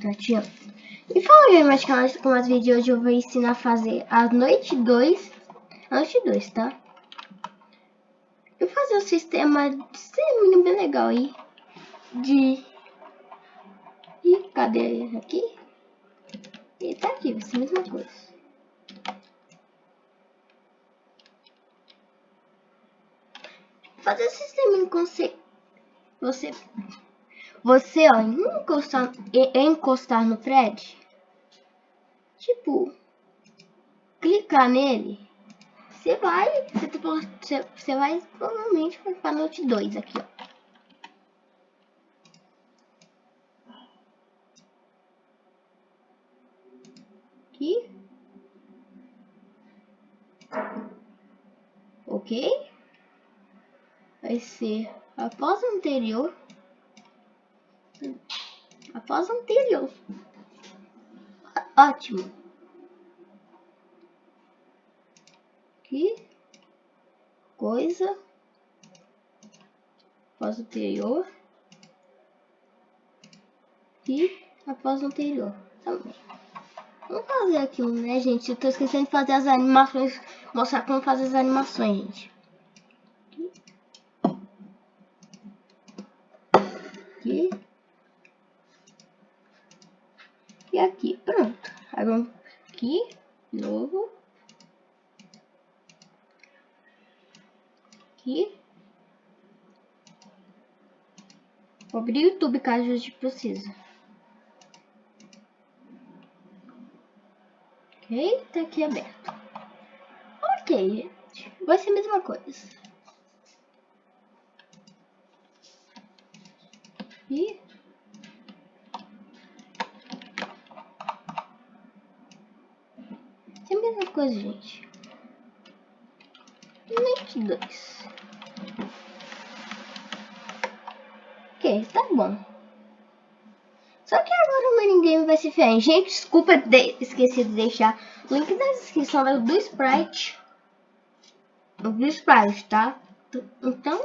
Tatiana. E fala aí, meus canais, com mais vídeos hoje eu vou ensinar a fazer a noite 2. A noite 2, tá? Eu vou fazer um sistema de bem legal aí. De... E cadê aqui? E tá aqui, vai ser a mesma coisa. fazer esse sistema consegue você você ó encostar encostar no thread tipo clicar nele você vai você, você vai provavelmente para note 2 aqui ó. Aqui. Ok. Vai ser após o anterior, após anterior. Ótimo. Aqui, coisa, após anterior, e após anterior também. Vamos fazer aqui um, né, gente? Eu tô esquecendo de fazer as animações, mostrar como fazer as animações, gente. aqui. E aqui, pronto. Agora aqui, novo. Aqui. Vou abrir o YouTube caso a gente precisa. Ok, tá aqui aberto. Ok, gente. Vai ser a mesma coisa. E é a mesma coisa, gente. Net 2. Ok, tá bom. Só que agora o minigame vai ser diferente. Gente, desculpa, de esqueci de deixar o link na descrição do Sprite. Do Sprite, tá? Então,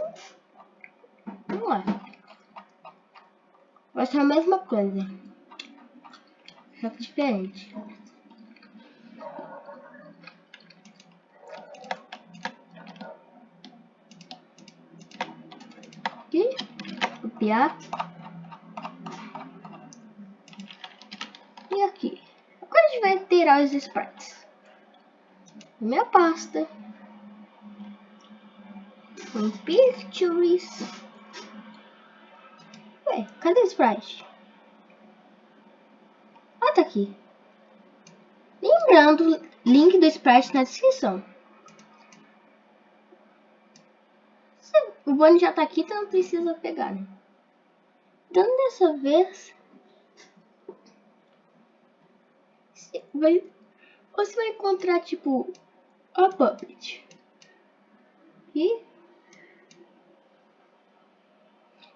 vamos lá. Vai ser a mesma coisa. Só que diferente. Aqui. Copiar. E aqui. Agora a gente vai tirar os sprites. Minha pasta. Com pictures. Ué, cadê o Sprite? Ah, tá aqui. Lembrando, link do Sprite na descrição. O Bonnie já tá aqui, então não precisa pegar, né? Então, dessa vez... Você vai, você vai encontrar, tipo, a Puppet. E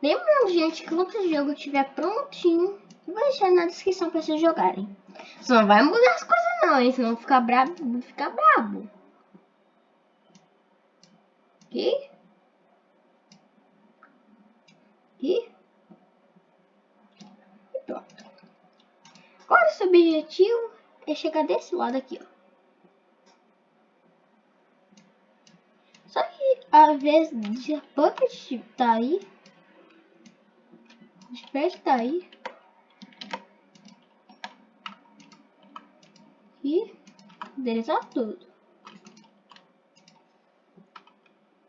Lembrando, gente, que quando o jogo estiver prontinho, vou deixar na descrição para vocês jogarem. Só não vai mudar as coisas não, hein? Senão ficar brabo, ficar brabo. Aqui. E pronto. Agora, seu objetivo é chegar desse lado aqui, ó. Só que, às vezes, de Puppet tá aí, Desperta aí. E endereçar tudo.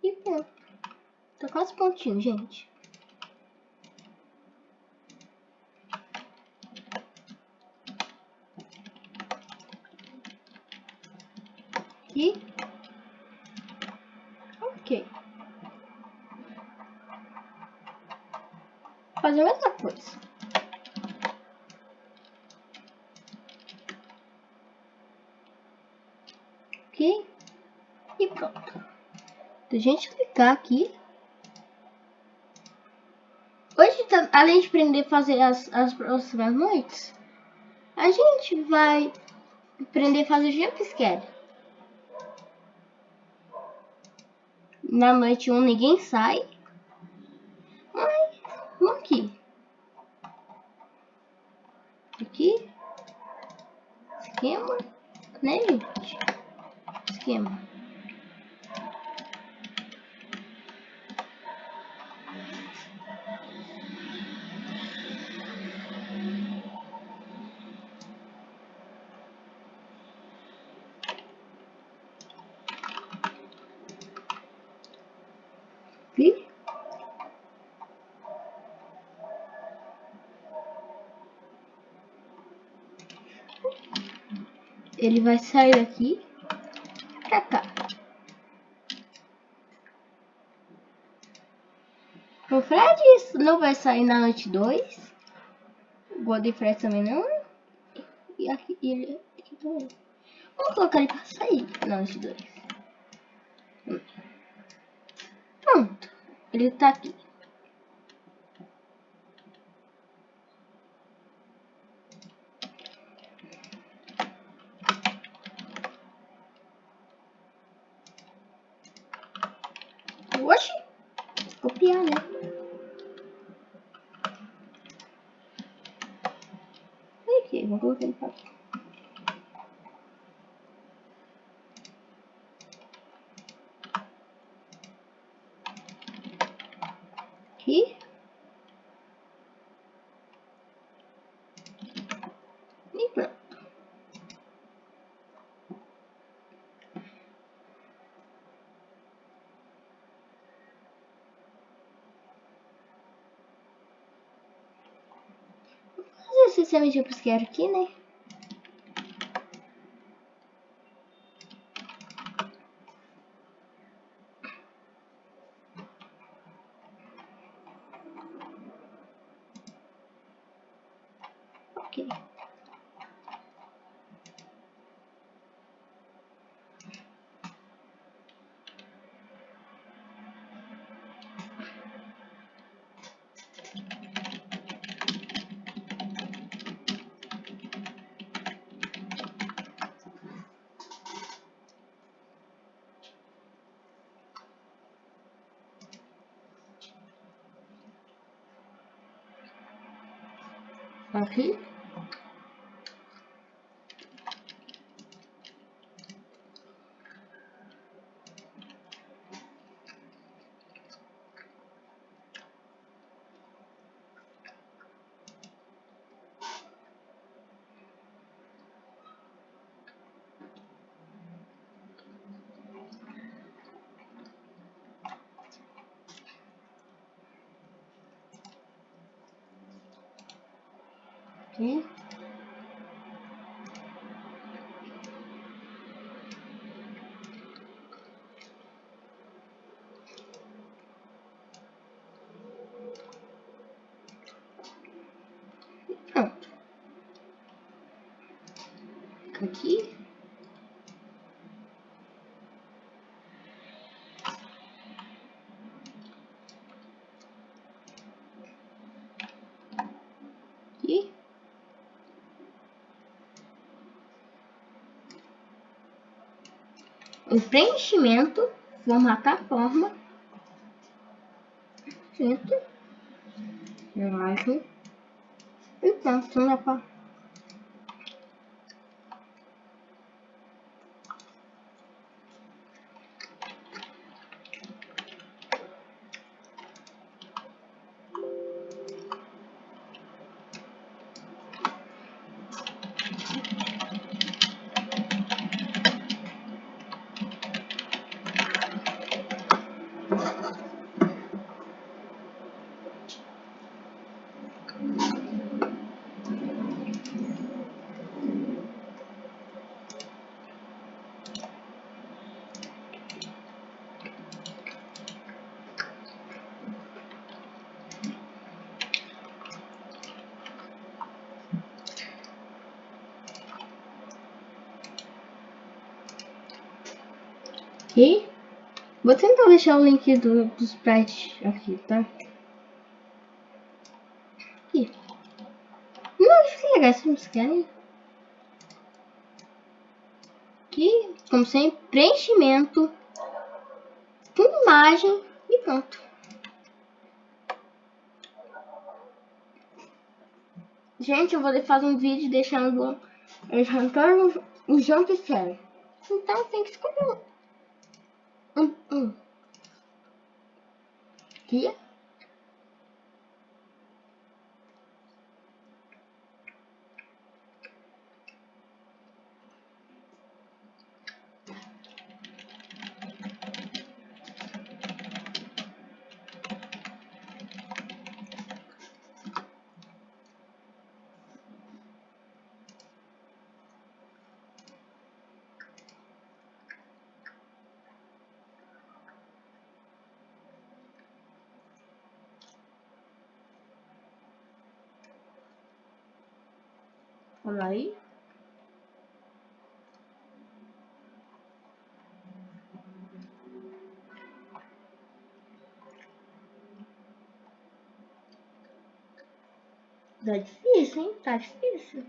E pronto. Tá quase prontinho, gente. E ok. fazer a mesma coisa. Ok? E pronto. A gente clicar aqui. Hoje, tá, além de aprender a fazer as, as próximas noites, a gente vai aprender a fazer jump Na noite 1 ninguém sai. aqui. Aqui. Esquema. Né, gente? Esquema. Aqui. Ele vai sair daqui pra cá. O Fred não vai sair na noite 2. O Godfrey também não. E aqui ele aqui também. Vamos colocar ele pra sair na noite 2. Pronto. Ele tá aqui. Oxi! Copiar, né? Aqui, vou colocar ele pra cá. Aqui. E pronto. Vou fazer esse sistema de buscar aqui, né? Ok. Aqui. Aqui. E Pronto. Aqui. Aqui. O preenchimento, formatar a forma. Centro. Imagem. E pronto, não dá Aqui. Vou tentar deixar o link do, do sprite aqui, tá? Aqui. Não, é legal, vocês querem? Aqui, como sempre, preenchimento com imagem e pronto. Gente, eu vou fazer um vídeo deixando todos os jogos que quero. Então tem que escolher um. Um. um. Vamos aí. Tá difícil, hein? Tá difícil.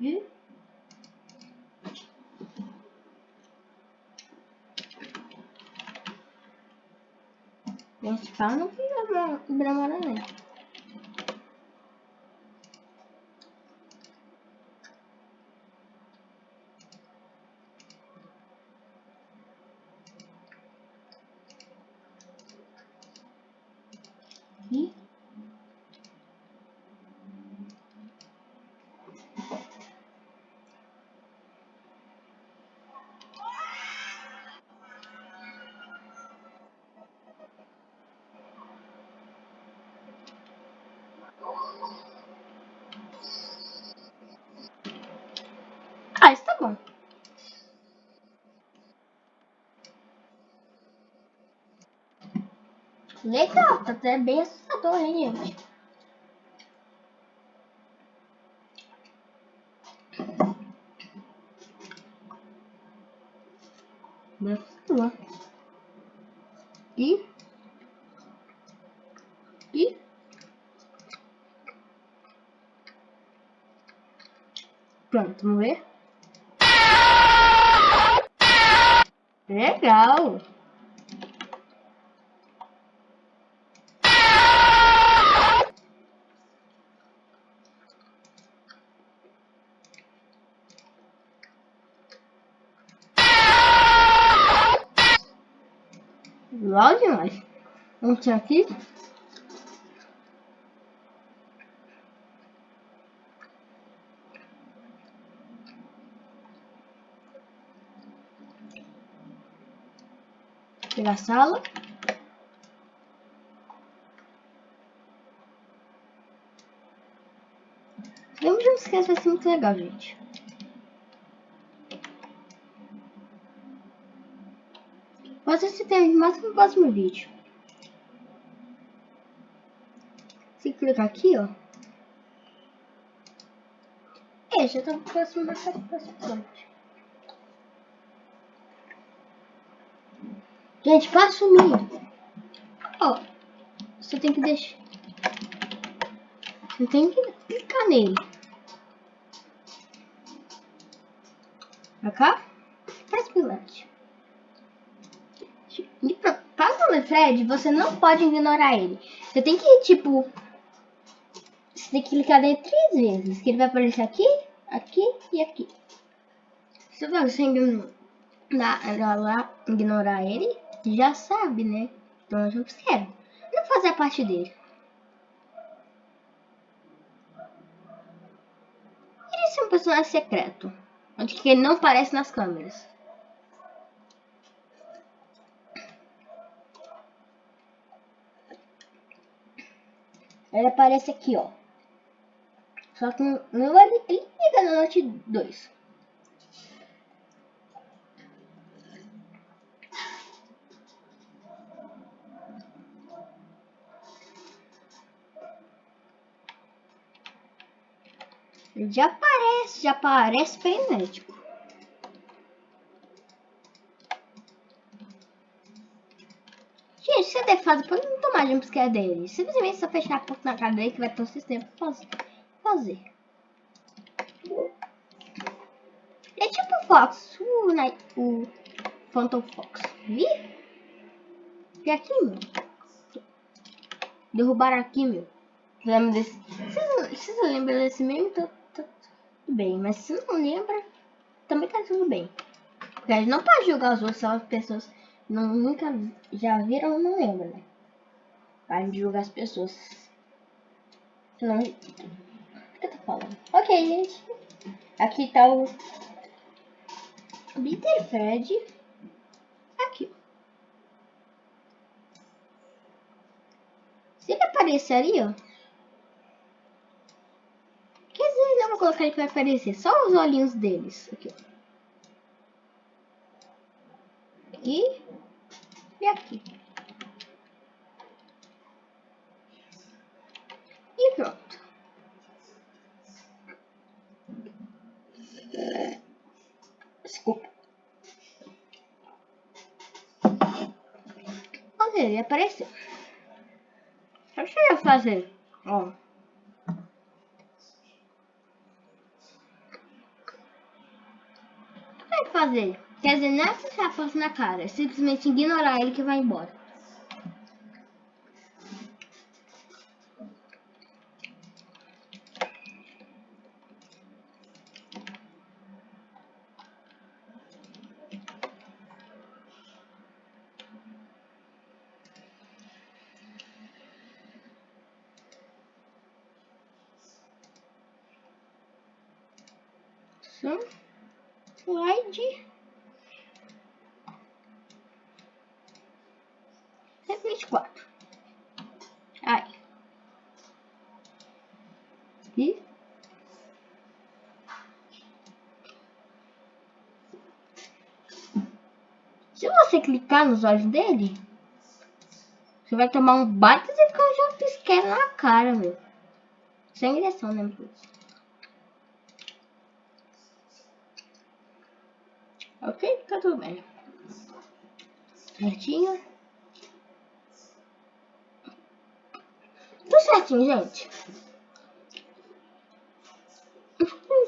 Viu? Esse pau não fica demora né? E Ah, isso tá bom. Legal, tá até bem assustador, hein, gente? Assustador. E... E... Pronto, vamos ver. Legal Vamos aqui. A sala. Lembra de não esquecer, vai ser muito legal, gente. Pode se tem mais no próximo vídeo. Se clicar aqui, ó. É, já tá próximo próxima parte. Gente, para sumir. Ó, você tem que deixar. Você tem que clicar nele. Pra cá. Faz pilante. Para o Fred, você não pode ignorar ele. Você tem que, tipo... Você tem que clicar nele três vezes. Que ele vai aparecer aqui, aqui e aqui. Se você ignorar ele, já sabe, né? Então eu quero não fazer a parte dele. Ele é um personagem secreto, onde que ele não aparece nas câmeras. Ele aparece aqui, ó. Só que não ele, ele liga na noite 2. Ele já aparece, já aparece frenético. Gente, se é defasa, pode não tomar jumpscare dele. Simplesmente só fechar a porta na dele que vai ter o sistema pra fazer. É tipo o Fox, o, né, o Phantom Fox. Vi? E aqui, meu. Derrubaram aqui, meu. Lembra desse... Vocês lembram desse meme? Tá, tá, tudo bem. Mas se não lembra, também tá tudo bem. Gente não pode julgar os outros, só as pessoas não, nunca já viram não lembram, né? Para julgar as pessoas. Não... Que eu tô falando? Ok, gente. Aqui tá o Bitter Fred. Aqui. Se ele aparecer ali, ó. Quer dizer, não vou colocar ele que vai aparecer. Só os olhinhos deles. Aqui, ó. Aqui. E aqui. E pronto. Desculpa. Ok, ele apareceu. Deixa eu fazer. Ó. O que vai fazer? Quer dizer, não é a porta na cara, é simplesmente ignorar ele que vai embora. Slide. É 24. Aí. E. Se você clicar nos olhos dele, você vai tomar um baita de jump na cara, meu. Sem direção, né, Ok? Tá tudo bem. Certinho. Tudo certinho, gente.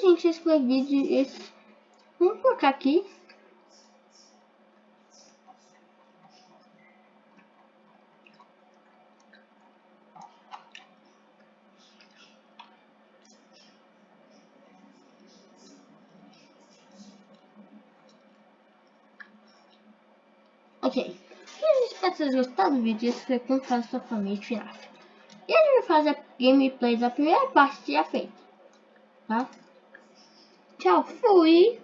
Gente, esse foi o vídeo. Esse... Vamos colocar aqui. Ok. Espero que vocês gostaram do vídeo. Como faz sua família de. E a gente vai fazer gameplay da primeira parte já feita. Tá? Tchau, fui!